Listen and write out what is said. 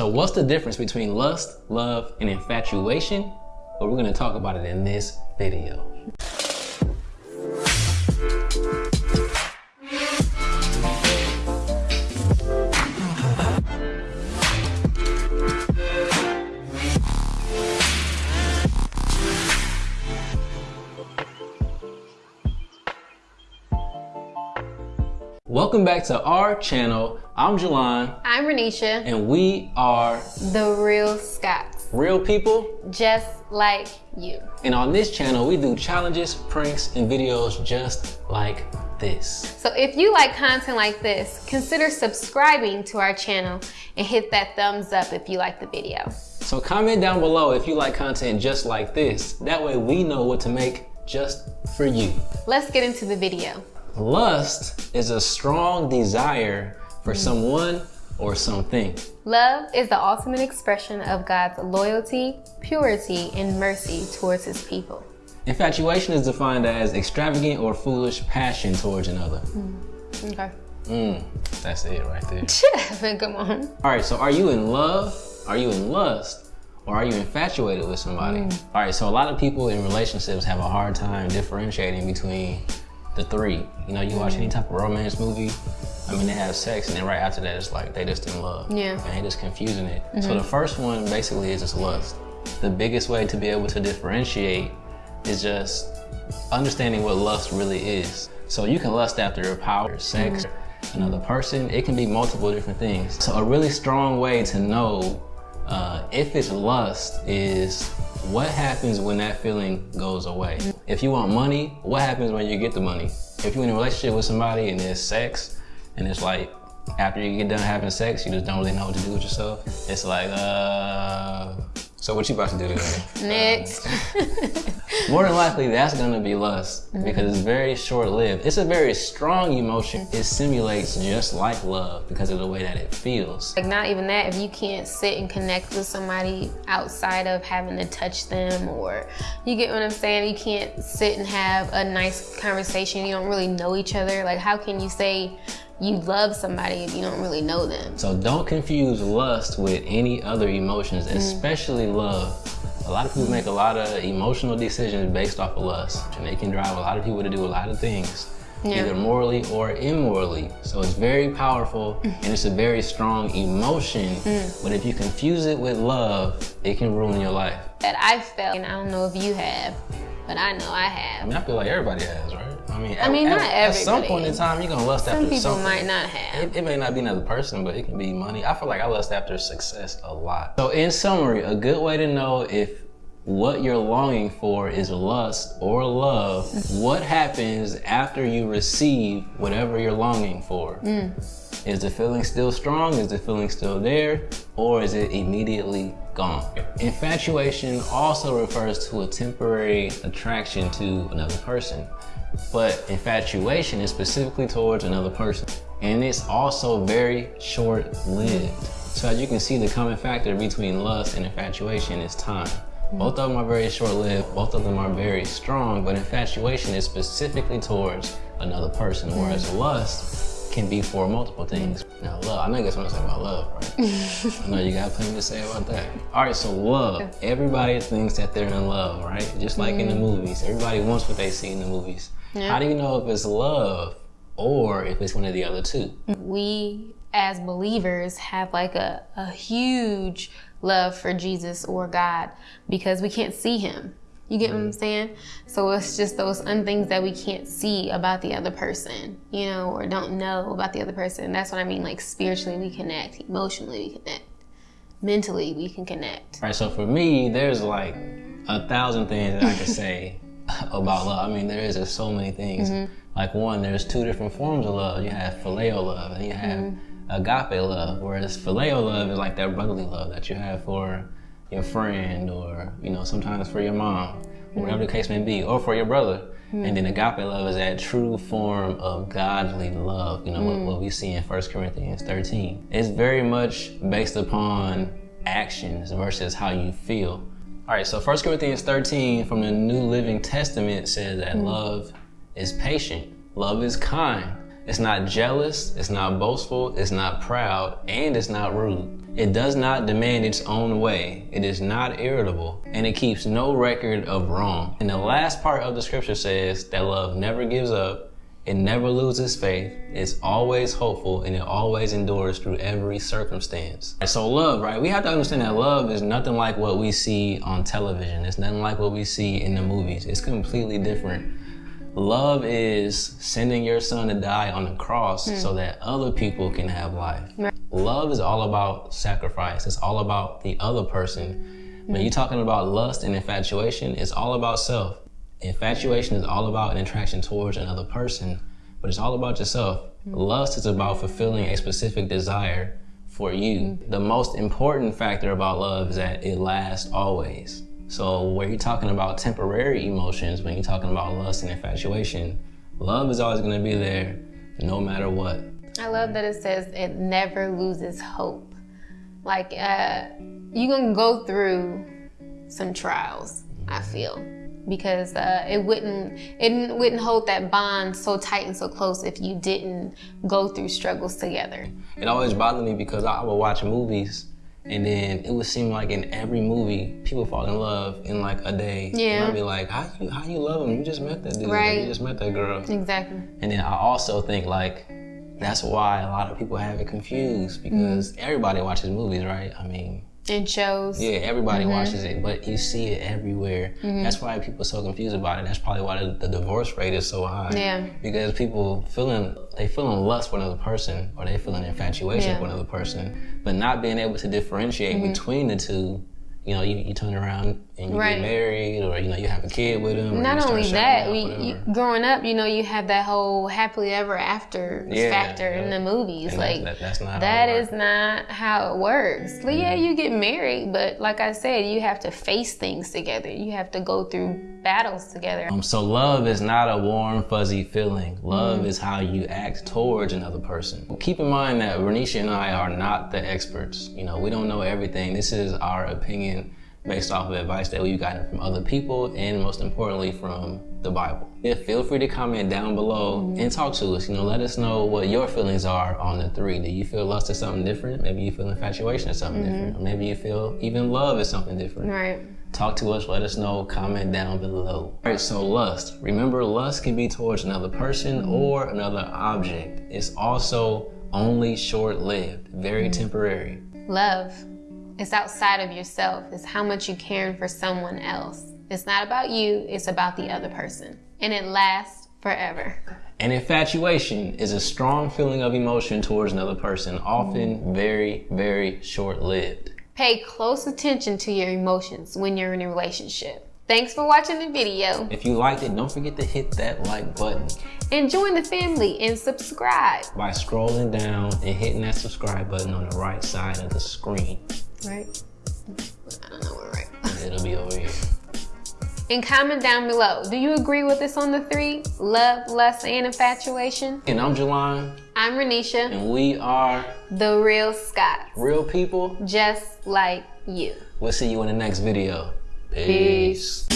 So what's the difference between lust, love, and infatuation? Well, we're gonna talk about it in this video. Welcome back to our channel. I'm Jelon, I'm Renisha, and we are the real Scots, real people. just like you. And on this channel, we do challenges, pranks, and videos just like this. So if you like content like this, consider subscribing to our channel and hit that thumbs up if you like the video. So comment down below if you like content just like this. That way we know what to make just for you. Let's get into the video. Lust is a strong desire for someone or something. Love is the ultimate expression of God's loyalty, purity, and mercy towards his people. Infatuation is defined as extravagant or foolish passion towards another. Okay. Mm, that's it right there. Come on. All right, so are you in love? Are you in lust? Or are you infatuated with somebody? All right, so a lot of people in relationships have a hard time differentiating between the three. You know, you watch any type of romance movie, I mean, they have sex, and then right after that, it's like they just in love. Yeah. And they just confusing it. So the first one basically is just lust. The biggest way to be able to differentiate is just understanding what lust really is. So you can lust after power, sex, another person. It can be multiple different things. So a really strong way to know uh, if it's lust is what happens when that feeling goes away. If you want money, what happens when you get the money? If you're in a relationship with somebody and there's sex, and it's like after you get done having sex, you just don't really know what to do with yourself. It's like, uh, so what you about to do today? Next. More than likely, that's gonna be lust mm-hmm. because it's very short-lived. It's a very strong emotion. Mm-hmm. It simulates just like love because of the way that it feels. like not even that, if you can't sit and connect with somebody outside of having to touch them or you get what I'm saying, you can't sit and have a nice conversation, you don't really know each other. Like how can you say you love somebody if you don't really know them? So don't confuse lust with any other emotions, mm. especially love. A lot of people make a lot of emotional decisions based off of lust, and they can drive a lot of people to do a lot of things, Yeah. either morally or immorally. So it's very powerful mm. and it's a very strong emotion. Mm. But if you confuse it with love, it can ruin your life. That I felt, and I don't know if you have, but I know I I have. mean, I feel like everybody has, right? I mean, I mean, at, not at some point in time, you're gonna lust Some after people something. might not have. It, it may not be another person, but it can be money. I feel like I lust after success a lot. So, in summary, a good way to know if what you're longing for is lust or love, what happens after you receive whatever you're longing for? Mm. Is the feeling still strong? Is the feeling still there? Or is it immediately gone? Infatuation also refers to a temporary attraction to another person. But infatuation is specifically towards another person. And it's also very short lived. So as you can see, the common factor between lust and infatuation is time. Both of them are very short lived, both of them are very strong, but infatuation is specifically towards another person, whereas lust can be for multiple things. Now, love, I know you guys want to say about love, right? I know you got plenty to say about that. All right, so love. Everybody thinks that they're in love, right? Just like in the mm-hmm. movies. Everybody wants what they see in the movies. How do you know if it's love or if it's one of the other two? we as believers have like a, a huge love for Jesus or God because we can't see him. You get what I'm saying? So it's just those unthings that we can't see about the other person, you know, or don't know about the other person. That's what I mean. Like spiritually, we connect, emotionally, we connect, mentally, we can connect. All right, so for me, there's like a thousand things that I could say about love. I mean, there is just so many things. Mm-hmm. Like one, there's two different forms of love. You have phileo love and you have mm-hmm. agape love. Whereas phileo love is like that brotherly love that you have for your friend or, you know, sometimes for your mom, or whatever the case may be, or for your brother. Hmm. And then agape love is that true form of godly love, you know, what, hmm. what we see in 1 Corinthians 13. It's very much based upon actions versus how you feel. All right, so 1 Corinthians 13 from the New Living Testament says that hmm. love is patient, love is kind, It's not jealous, it's not boastful, it's not proud, and it's not rude. It does not demand its own way. It is not irritable, and it keeps no record of wrong. And the last part of the scripture says that love never gives up, it never loses faith, it's always hopeful, and it always endures through every circumstance. And so love, right? We have to understand that love is nothing like what we see on television. It's nothing like what we see in the movies. It's completely different. Love is sending your son to die on the cross hmm. so that other people can have life. Right. Love is all about sacrifice. It's all about the other person. When hmm. you're talking about lust and infatuation, it's all about self. Infatuation is all about an attraction towards another person, but it's all about yourself. Hmm. Lust is about fulfilling a specific desire for you. The most important factor about love is that it lasts always. So, when you're talking about temporary emotions, when you're talking about lust and infatuation, love is always going to be there no matter what. I love that it says it never loses hope. Like, uh, you're gonna go through some trials, I feel. Because uh, it wouldn't it wouldn't hold that bond so tight and so close if you didn't go through struggles together. It always bothered me because I would watch movies and then it would seem like in every movie people fall in love in like a day. Yeah. And I'd be like, how you how you love him? You just met that dude. Right. You just met that girl. Exactly. And then I also think like that's why a lot of people have it confused because everybody watches movies, right? I mean, And shows. yeah, everybody Mm-hmm. watches it, but you see it everywhere. That's why people are so confused about it. That's probably why the, the divorce rate is so high. Yeah. Because people feeling they feeling lust for another person or they feeling infatuation Yeah. Mm-hmm. for another person, but not being able to differentiate between the two. You know, you, you turn around and you Right. get married, or you know, you have a kid with them. Not only that, we you, growing up, you know, you have that whole happily ever after Yeah, factor in the movies. And like that, that's not That is not how it works. Like, yeah, you get married, but like I said, you have to face things together. You have to go through battles together. Um, so love is not a warm, fuzzy feeling. Love Mm-hmm. is how you act towards another person. Keep in mind that Renisha and I are not the experts. You know, we don't know everything. This is our opinion based off of advice that we've gotten from other people and most importantly from the Bible. Yeah, feel free to comment down below Mm-hmm. and talk to us. You know, let us know what your feelings are on the three. Do you feel lust is something different? Maybe you feel infatuation is something Mm-hmm. different. Or maybe you feel even love is something different. Right. Talk to us, let us know, comment down below. All right, so lust. Remember, lust can be towards another person or another object. It's also only short lived, very temporary. Love. It's outside of yourself. It's how much you caring for someone else. It's not about you, it's about the other person. And it lasts forever. And infatuation is a strong feeling of emotion towards another person, often very, very short lived. Pay close attention to your emotions when you're in a relationship. Thanks for watching the video. If you liked it, don't forget to hit that like button And join the family and subscribe. by scrolling down and hitting that subscribe button on the right side of the screen. Right? I don't know where right. It'll be over here. And comment down below. Do you agree with us on the three? Love, lust, and infatuation? And I'm Jelon, I'm Renisha, and we are the real Scott. real people. Just like you. We'll see you in the next video. Peace.